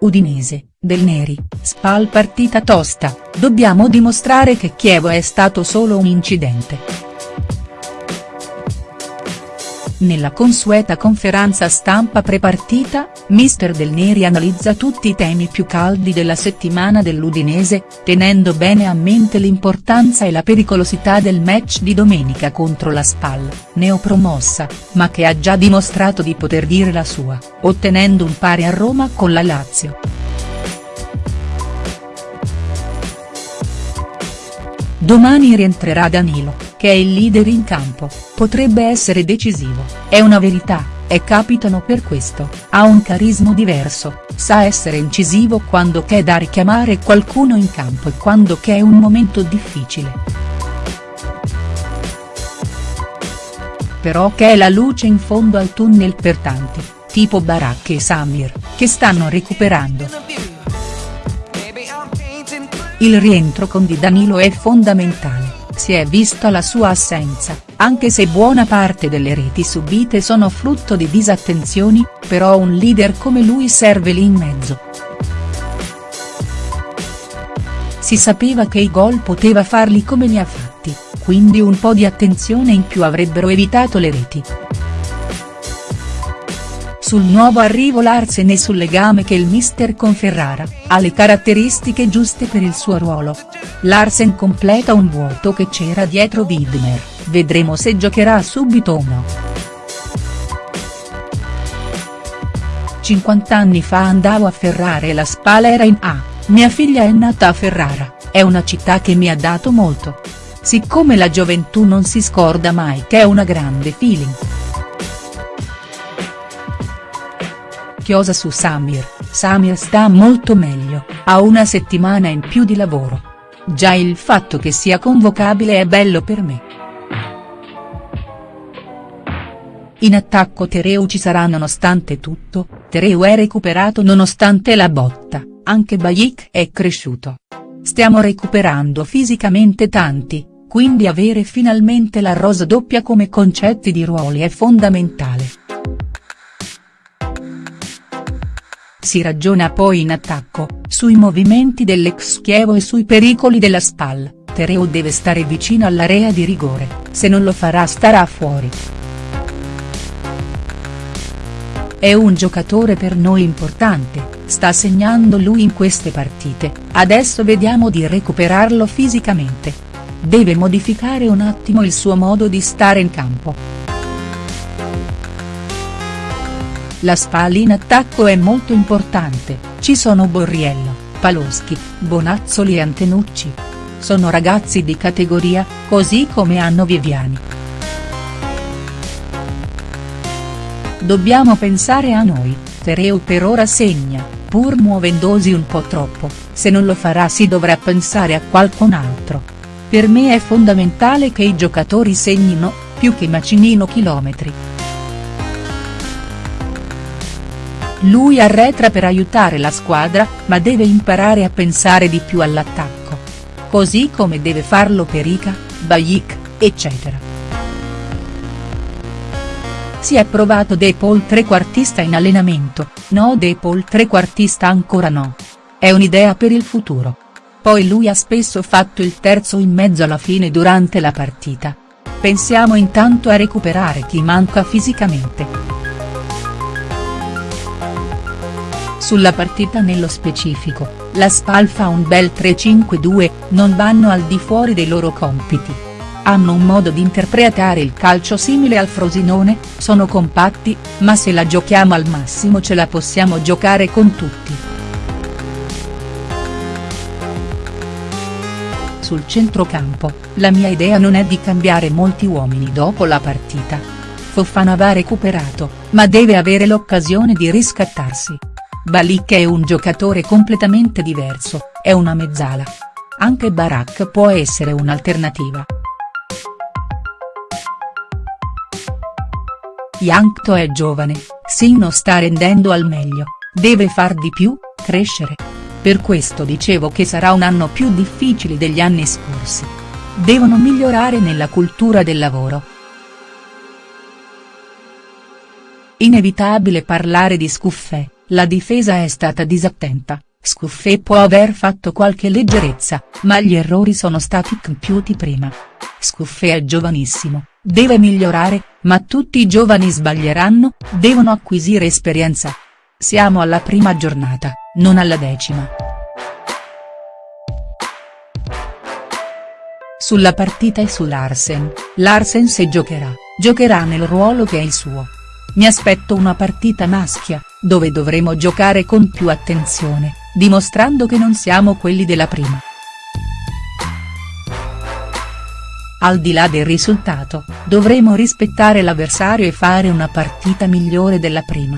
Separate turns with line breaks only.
Udinese, Del Neri, Spal partita tosta, dobbiamo dimostrare che Chievo è stato solo un incidente. Nella consueta conferenza stampa pre-partita, mister Del Neri analizza tutti i temi più caldi della settimana dell'Udinese, tenendo bene a mente l'importanza e la pericolosità del match di domenica contro la Spal, neopromossa, ma che ha già dimostrato di poter dire la sua, ottenendo un pari a Roma con la Lazio. Domani rientrerà Danilo, che è il leader in campo, potrebbe essere decisivo, è una verità, e capitano per questo, ha un carisma diverso, sa essere incisivo quando c'è da richiamare qualcuno in campo e quando c'è un momento difficile. Però c'è la luce in fondo al tunnel per tanti, tipo Barak e Samir, che stanno recuperando. Il rientro con Di Danilo è fondamentale, si è vista la sua assenza, anche se buona parte delle reti subite sono frutto di disattenzioni, però un leader come lui serve lì in mezzo. Si sapeva che i gol poteva farli come li ha fatti, quindi un po' di attenzione in più avrebbero evitato le reti. Sul nuovo arrivo Larsen e sul legame che il mister con Ferrara, ha le caratteristiche giuste per il suo ruolo. Larsen completa un vuoto che c'era dietro Widmer, vedremo se giocherà subito o no. 50 anni fa andavo a Ferrara e la Spala era in A, mia figlia è nata a Ferrara, è una città che mi ha dato molto. Siccome la gioventù non si scorda mai che è una grande feeling. Chiosa su Samir, Samir sta molto meglio, ha una settimana in più di lavoro. Già il fatto che sia convocabile è bello per me. In attacco Tereu ci sarà nonostante tutto, Tereu è recuperato nonostante la botta, anche Bayik è cresciuto. Stiamo recuperando fisicamente tanti, quindi avere finalmente la rosa doppia come concetti di ruoli è fondamentale. Si ragiona poi in attacco, sui movimenti dell'ex Chievo e sui pericoli della SPAL, Tereo deve stare vicino all'area di rigore, se non lo farà starà fuori. È un giocatore per noi importante, sta segnando lui in queste partite, adesso vediamo di recuperarlo fisicamente. Deve modificare un attimo il suo modo di stare in campo. La Spal in attacco è molto importante, ci sono Borriello, Paloschi, Bonazzoli e Antenucci. Sono ragazzi di categoria, così come hanno Viviani. Dobbiamo pensare a noi, Tereu per ora segna, pur muovendosi un po' troppo, se non lo farà si dovrà pensare a qualcun altro. Per me è fondamentale che i giocatori segnino, più che macinino chilometri. Lui arretra per aiutare la squadra, ma deve imparare a pensare di più all'attacco. Così come deve farlo Perica, Bayik, eccetera. Si è provato De Paul trequartista in allenamento, no De Paul trequartista ancora no. È un'idea per il futuro. Poi lui ha spesso fatto il terzo in mezzo alla fine durante la partita. Pensiamo intanto a recuperare chi manca fisicamente. Sulla partita nello specifico, la Spal fa un bel 3-5-2, non vanno al di fuori dei loro compiti. Hanno un modo di interpretare il calcio simile al Frosinone, sono compatti, ma se la giochiamo al massimo ce la possiamo giocare con tutti. Sul centrocampo, la mia idea non è di cambiare molti uomini dopo la partita. Fofana va recuperato, ma deve avere l'occasione di riscattarsi. Balik è un giocatore completamente diverso, è una mezzala. Anche Barak può essere un'alternativa. Yankto è giovane, Sino sta rendendo al meglio, deve far di più, crescere. Per questo dicevo che sarà un anno più difficile degli anni scorsi. Devono migliorare nella cultura del lavoro. Inevitabile parlare di Scuffè la difesa è stata disattenta, Scuffé può aver fatto qualche leggerezza, ma gli errori sono stati compiuti prima. Scuffé è giovanissimo, deve migliorare, ma tutti i giovani sbaglieranno, devono acquisire esperienza. Siamo alla prima giornata, non alla decima. Sulla partita e su Larsen, Larsen se giocherà, giocherà nel ruolo che è il suo. Mi aspetto una partita maschia, dove dovremo giocare con più attenzione, dimostrando che non siamo quelli della prima. Al di là del risultato, dovremo rispettare l'avversario e fare una partita migliore della prima.